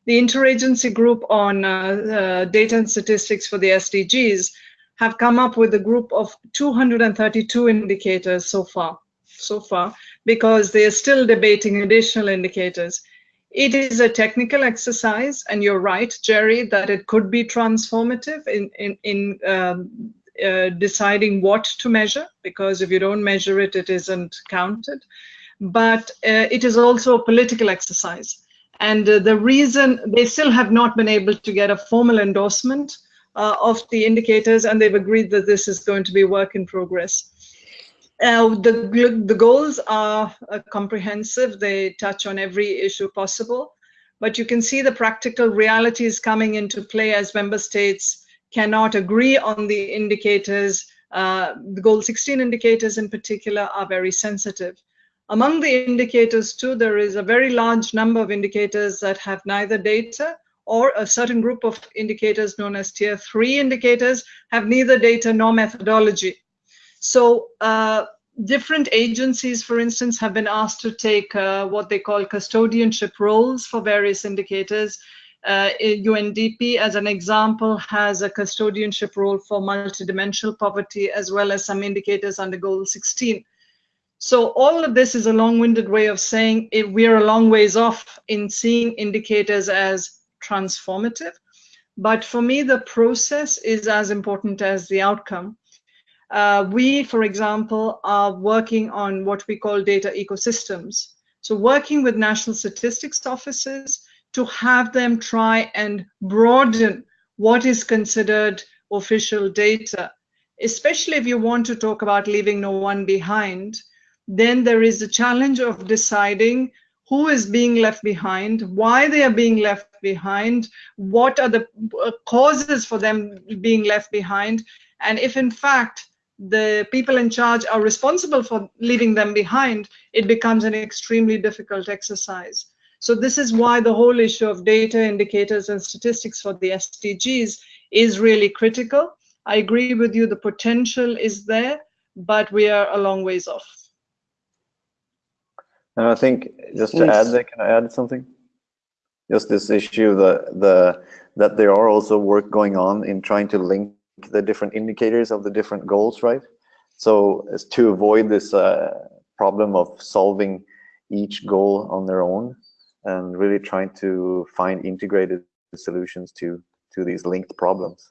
the interagency group on uh, uh, data and statistics for the SDGs have come up with a group of 232 indicators so far. So far, because they are still debating additional indicators. It is a technical exercise, and you're right, Jerry, that it could be transformative in, in, in um, uh, deciding what to measure, because if you don't measure it, it isn't counted. But uh, it is also a political exercise. And uh, the reason they still have not been able to get a formal endorsement uh, of the indicators, and they've agreed that this is going to be work in progress. Uh, the, the goals are uh, comprehensive. They touch on every issue possible. But you can see the practical realities coming into play as member states cannot agree on the indicators. Uh, the goal 16 indicators in particular are very sensitive. Among the indicators too, there is a very large number of indicators that have neither data or a certain group of indicators known as tier three indicators have neither data nor methodology. So uh, different agencies, for instance, have been asked to take uh, what they call custodianship roles for various indicators. Uh, UNDP, as an example, has a custodianship role for multidimensional poverty, as well as some indicators under Goal 16. So all of this is a long-winded way of saying we're a long ways off in seeing indicators as transformative. But for me, the process is as important as the outcome. Uh, we, for example, are working on what we call data ecosystems. So working with national statistics offices to have them try and broaden what is considered official data, especially if you want to talk about leaving no one behind, then there is the challenge of deciding who is being left behind, why they are being left behind, what are the uh, causes for them being left behind, and if in fact the people in charge are responsible for leaving them behind, it becomes an extremely difficult exercise. So this is why the whole issue of data indicators and statistics for the SDGs is really critical. I agree with you, the potential is there, but we are a long ways off. And I think just to add there, can I add something? Just this issue that the that there are also work going on in trying to link the different indicators of the different goals, right? So as to avoid this uh, problem of solving each goal on their own and really trying to find integrated solutions to to these linked problems,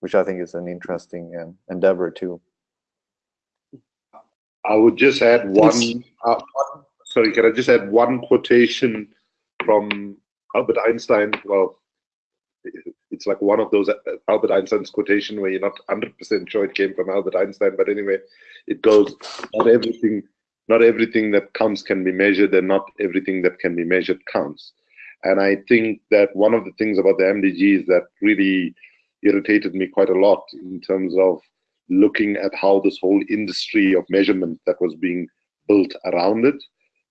which I think is an interesting um, endeavor too. I would just add one, uh, one sorry, can I just add one quotation from Albert Einstein? Well, it's like one of those uh, Albert Einstein's quotation where you're not 100% sure it came from Albert Einstein, but anyway, it goes, not everything, not everything that counts can be measured and not everything that can be measured counts. And I think that one of the things about the MDGs that really irritated me quite a lot in terms of looking at how this whole industry of measurement that was being built around it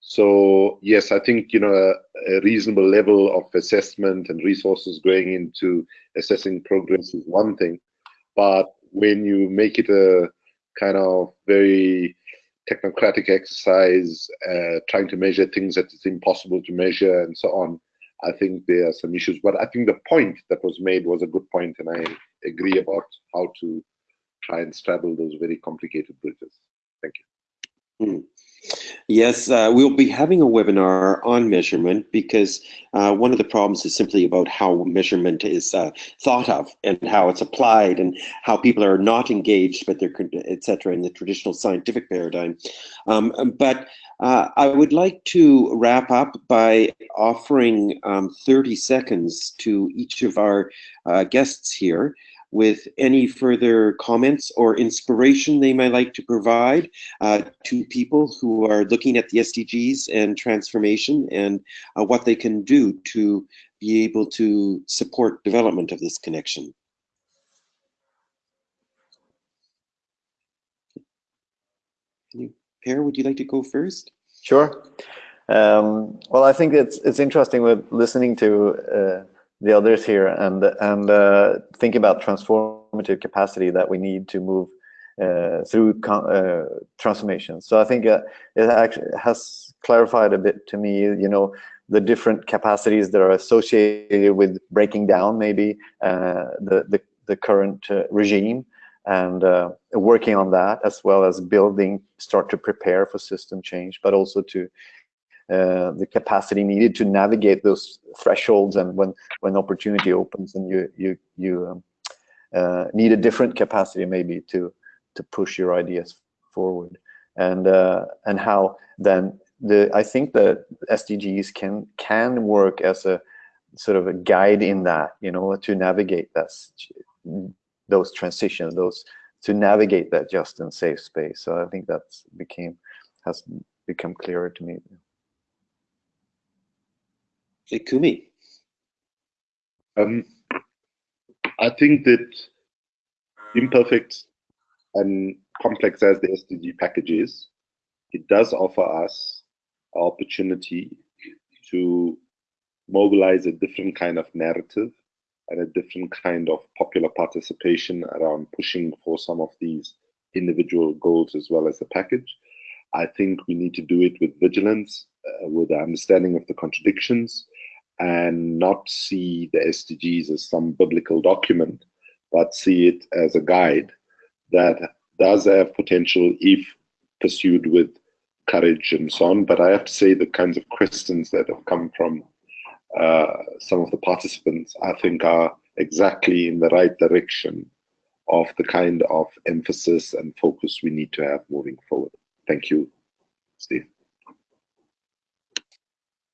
so yes, I think you know a, a, reasonable level of assessment and resources going into assessing progress is one thing, but when you make it a kind of very technocratic exercise, uh, trying to measure things that it's impossible to measure and so on, I think there are some issues. But I think the point that was made was a good point, and I agree about how to try and straddle those very complicated bridges. Thank you. Mm. Yes, uh, we'll be having a webinar on measurement because uh, one of the problems is simply about how measurement is uh, thought of and how it's applied and how people are not engaged, but they're, et cetera, in the traditional scientific paradigm. Um, but uh, I would like to wrap up by offering um, 30 seconds to each of our uh, guests here with any further comments or inspiration they might like to provide uh, to people who are looking at the SDGs and transformation and uh, what they can do to be able to support development of this connection. Per, would you like to go first? Sure. Um, well, I think it's it's interesting with listening to uh, the others here and and uh, think about transformative capacity that we need to move uh, through uh, transformation. So I think uh, it actually has clarified a bit to me, you know, the different capacities that are associated with breaking down maybe uh, the, the, the current uh, regime and working on that as well as building, start to prepare for system change, but also to uh, the capacity needed to navigate those thresholds and when when opportunity opens and you you you um, uh, need a different capacity maybe to to push your ideas forward and uh, and how then the I think that SDGs can can work as a sort of a guide in that you know to navigate that those transitions those to navigate that just and safe space so I think that's became has become clearer to me. Kumi. Um, I think that imperfect and complex as the SDG package is, it does offer us an opportunity to mobilize a different kind of narrative and a different kind of popular participation around pushing for some of these individual goals as well as the package. I think we need to do it with vigilance, uh, with the understanding of the contradictions, and not see the SDGs as some biblical document, but see it as a guide that does have potential if pursued with courage and so on. But I have to say, the kinds of questions that have come from uh, some of the participants, I think, are exactly in the right direction of the kind of emphasis and focus we need to have moving forward. Thank you, Steve.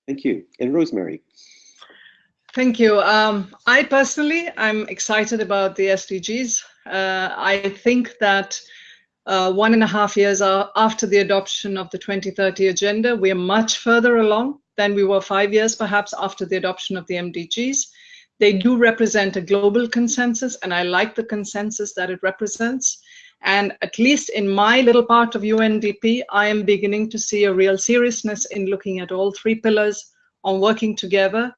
Thank you. And Rosemary. Thank you. Um, I personally, I'm excited about the SDGs. Uh, I think that uh, one and a half years after the adoption of the 2030 agenda, we are much further along than we were five years perhaps after the adoption of the MDGs. They do represent a global consensus, and I like the consensus that it represents. And at least in my little part of UNDP, I am beginning to see a real seriousness in looking at all three pillars on working together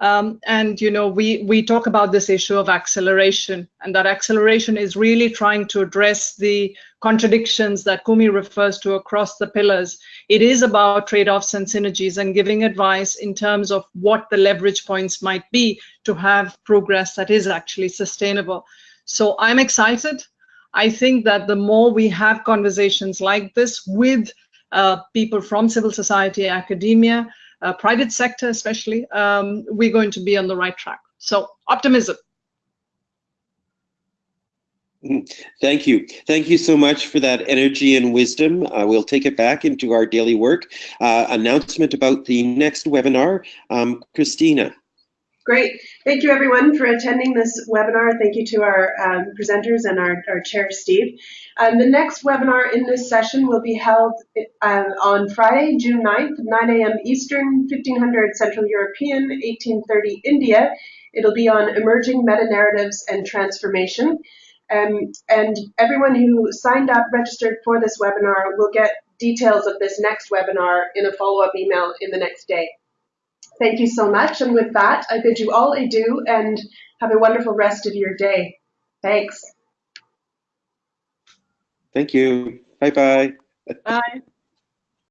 um, and you know, we we talk about this issue of acceleration, and that acceleration is really trying to address the contradictions that Kumi refers to across the pillars. It is about trade-offs and synergies, and giving advice in terms of what the leverage points might be to have progress that is actually sustainable. So I'm excited. I think that the more we have conversations like this with uh, people from civil society, academia, uh, private sector especially, um, we're going to be on the right track. So optimism. Mm, thank you. Thank you so much for that energy and wisdom. Uh, we'll take it back into our daily work. Uh, announcement about the next webinar. Um, Christina. Great. Thank you everyone for attending this webinar. Thank you to our um, presenters and our, our chair, Steve. Um, the next webinar in this session will be held uh, on Friday, June 9th, 9 a.m. Eastern, 1500 Central European, 1830 India. It'll be on emerging meta-narratives and transformation. Um, and everyone who signed up, registered for this webinar will get details of this next webinar in a follow-up email in the next day. Thank you so much. And with that, I bid you all adieu and have a wonderful rest of your day. Thanks. Thank you. Bye-bye. Bye.